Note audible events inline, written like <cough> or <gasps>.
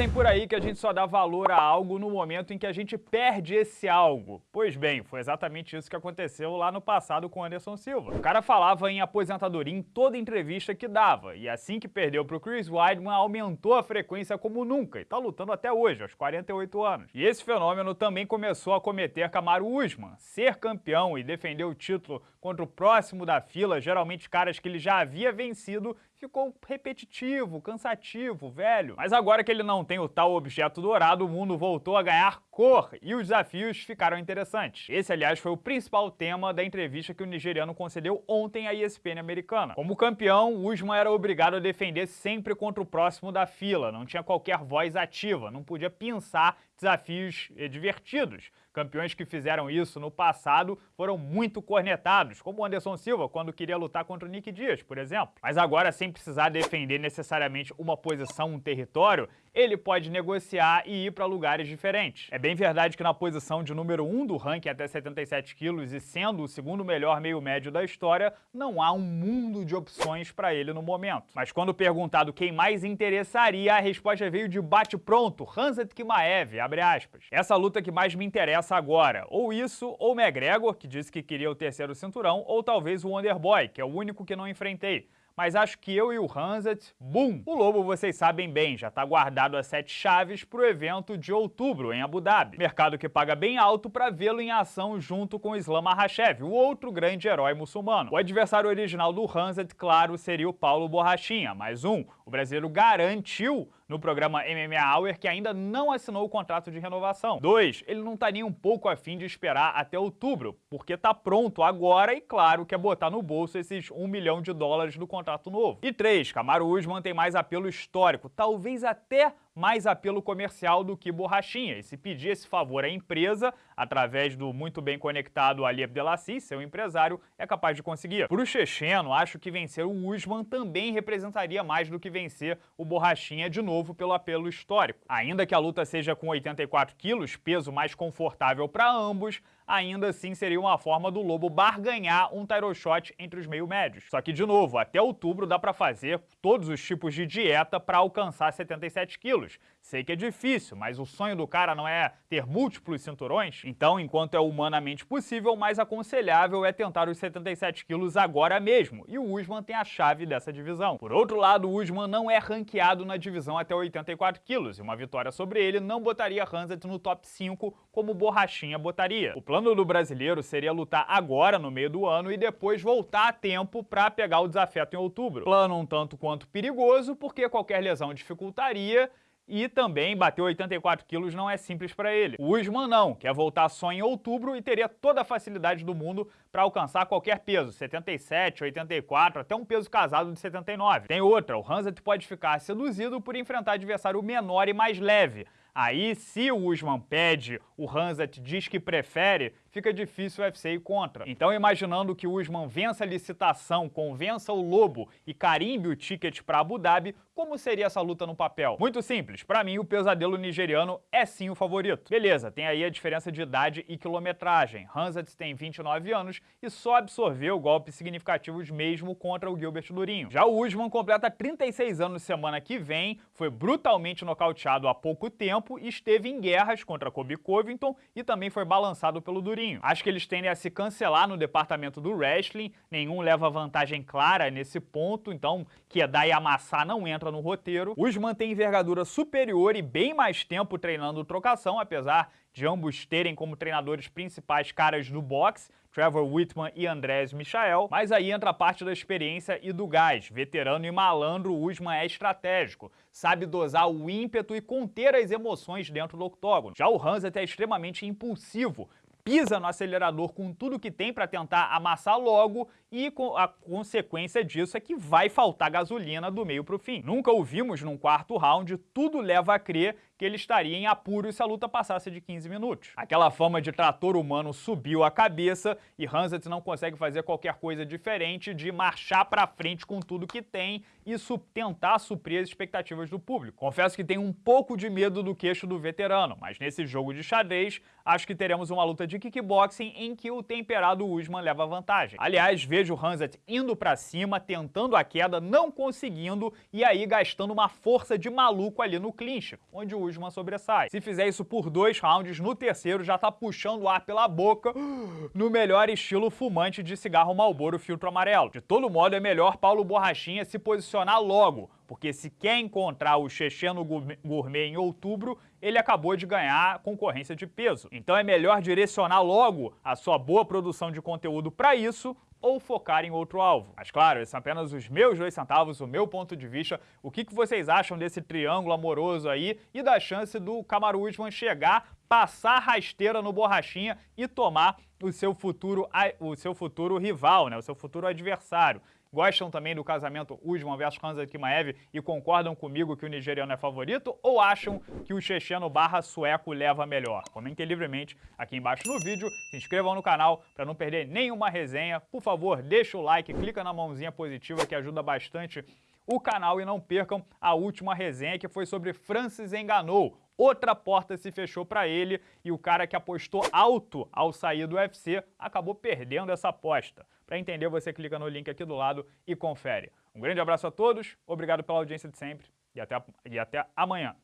Dizem por aí que a gente só dá valor a algo no momento em que a gente perde esse algo. Pois bem, foi exatamente isso que aconteceu lá no passado com Anderson Silva. O cara falava em aposentadoria em toda entrevista que dava, e assim que perdeu para o Chris Weidman, aumentou a frequência como nunca, e tá lutando até hoje, aos 48 anos. E esse fenômeno também começou a cometer Kamaru Usman. Ser campeão e defender o título contra o próximo da fila, geralmente caras que ele já havia vencido, ficou repetitivo, cansativo, velho. Mas agora que ele não tem o tal objeto dourado, o mundo voltou a ganhar cor e os desafios ficaram interessantes. Esse, aliás, foi o principal tema da entrevista que o nigeriano concedeu ontem à ESPN americana. Como campeão, Usman era obrigado a defender sempre contra o próximo da fila, não tinha qualquer voz ativa, não podia pensar desafios eh, divertidos. Campeões que fizeram isso no passado foram muito cornetados, como o Anderson Silva, quando queria lutar contra o Nick Dias, por exemplo. Mas agora, sem precisar defender necessariamente uma posição, um território, ele pode negociar e ir para lugares diferentes. É bem verdade que na posição de número 1 do ranking até 77 quilos e sendo o segundo melhor meio médio da história, não há um mundo de opções para ele no momento. Mas quando perguntado quem mais interessaria, a resposta veio de bate-pronto, Hanzat Kimaev, abre aspas. Essa luta que mais me interessa agora, ou isso, ou McGregor, que disse que queria o terceiro cinturão, ou talvez o Wonderboy, que é o único que não enfrentei mas acho que eu e o Hanset, boom! O Lobo, vocês sabem bem, já está guardado a sete chaves para o evento de outubro em Abu Dhabi. Mercado que paga bem alto para vê-lo em ação junto com Islam Makhachev, o outro grande herói muçulmano. O adversário original do Hanset, claro, seria o Paulo Borrachinha, mais um. O brasileiro garantiu no programa MMA Hour que ainda não assinou o contrato de renovação. 2. Ele não tá nem um pouco afim de esperar até outubro, porque tá pronto agora e claro quer botar no bolso esses 1 milhão de dólares do contrato novo. E 3. Camaro Usman tem mais apelo histórico, talvez até mais apelo comercial do que borrachinha. E se pedir esse favor à empresa, através do muito bem conectado Ali Abdelassi, seu empresário, é capaz de conseguir. Para o checheno, acho que vencer o Usman também representaria mais do que vencer o borrachinha de novo pelo apelo histórico. Ainda que a luta seja com 84 quilos, peso mais confortável para ambos, ainda assim seria uma forma do Lobo barganhar um title shot entre os meio médios. Só que, de novo, até outubro dá para fazer todos os tipos de dieta para alcançar 77 quilos. Sei que é difícil, mas o sonho do cara não é ter múltiplos cinturões? Então, enquanto é humanamente possível, mais aconselhável é tentar os 77 quilos agora mesmo, e o Usman tem a chave dessa divisão. Por outro lado, o Usman não é ranqueado na divisão até 84 quilos, e uma vitória sobre ele não botaria Hanset no top 5 como Borrachinha botaria. O plano do brasileiro seria lutar agora, no meio do ano, e depois voltar a tempo para pegar o desafeto em outubro. Plano um tanto quanto perigoso, porque qualquer lesão dificultaria e também bater 84 quilos não é simples para ele. O Usman não, quer voltar só em outubro e teria toda a facilidade do mundo para alcançar qualquer peso, 77, 84, até um peso casado de 79. Tem outra, o Hanset pode ficar seduzido por enfrentar adversário menor e mais leve, Aí, se o Usman pede, o Hanzat diz que prefere, fica difícil o UFC ir contra. Então, imaginando que o Usman vença a licitação, convença o Lobo e carimbe o ticket para Abu Dhabi, como seria essa luta no papel? Muito simples, para mim o pesadelo nigeriano é sim o favorito. Beleza, tem aí a diferença de idade e quilometragem. Hanzat tem 29 anos e só absorveu golpes significativos mesmo contra o Gilbert Durinho. Já o Usman completa 36 anos semana que vem, foi brutalmente nocauteado há pouco tempo e esteve em guerras contra Kobe Covington e também foi balançado pelo Durinho. Acho que eles tendem a se cancelar no departamento do wrestling, nenhum leva vantagem clara nesse ponto, então Kedar e amassar não entra no roteiro. Os mantém envergadura superior e bem mais tempo treinando trocação, apesar de ambos terem como treinadores principais caras do boxe, Trevor Whitman e Andrés Michael, mas aí entra a parte da experiência e do gás. Veterano e malandro, Usman é estratégico, sabe dosar o ímpeto e conter as emoções dentro do octógono. Já o Hanset é extremamente impulsivo, pisa no acelerador com tudo que tem para tentar amassar logo e a consequência disso é que vai faltar gasolina do meio para o fim. Nunca o vimos num quarto round, tudo leva a crer que ele estaria em apuros se a luta passasse de 15 minutos. Aquela fama de trator humano subiu a cabeça e Hanset não consegue fazer qualquer coisa diferente de marchar para frente com tudo que tem e su tentar suprir as expectativas do público. Confesso que tenho um pouco de medo do queixo do veterano, mas nesse jogo de xadrez, acho que teremos uma luta de kickboxing em que o temperado Usman leva vantagem. Aliás, vejo Hanset indo para cima, tentando a queda, não conseguindo e aí gastando uma força de maluco ali no clinch, onde o Usman sobressai. Se fizer isso por dois rounds, no terceiro já tá puxando o ar pela boca, <gasps> no melhor estilo fumante de cigarro Marlboro filtro amarelo. De todo modo, é melhor Paulo Borrachinha se posicionar logo, porque se quer encontrar o Checheno Gourmet em outubro, ele acabou de ganhar concorrência de peso. Então é melhor direcionar logo a sua boa produção de conteúdo para isso ou focar em outro alvo. Mas claro, esses são apenas os meus dois centavos, o meu ponto de vista. O que, que vocês acham desse triângulo amoroso aí e da chance do Kamaru Usman chegar, passar rasteira no Borrachinha e tomar o seu futuro, o seu futuro rival, né, o seu futuro adversário? Gostam também do casamento Usman versus Hamza Kimaev e concordam comigo que o nigeriano é favorito ou acham que o checheno barra sueco leva melhor? Comentem livremente aqui embaixo no vídeo, se inscrevam no canal para não perder nenhuma resenha. Por favor, deixa o like, clica na mãozinha positiva que ajuda bastante o canal e não percam a última resenha que foi sobre Francis Enganou. Outra porta se fechou para ele e o cara que apostou alto ao sair do UFC acabou perdendo essa aposta. Para entender, você clica no link aqui do lado e confere. Um grande abraço a todos, obrigado pela audiência de sempre e até, e até amanhã.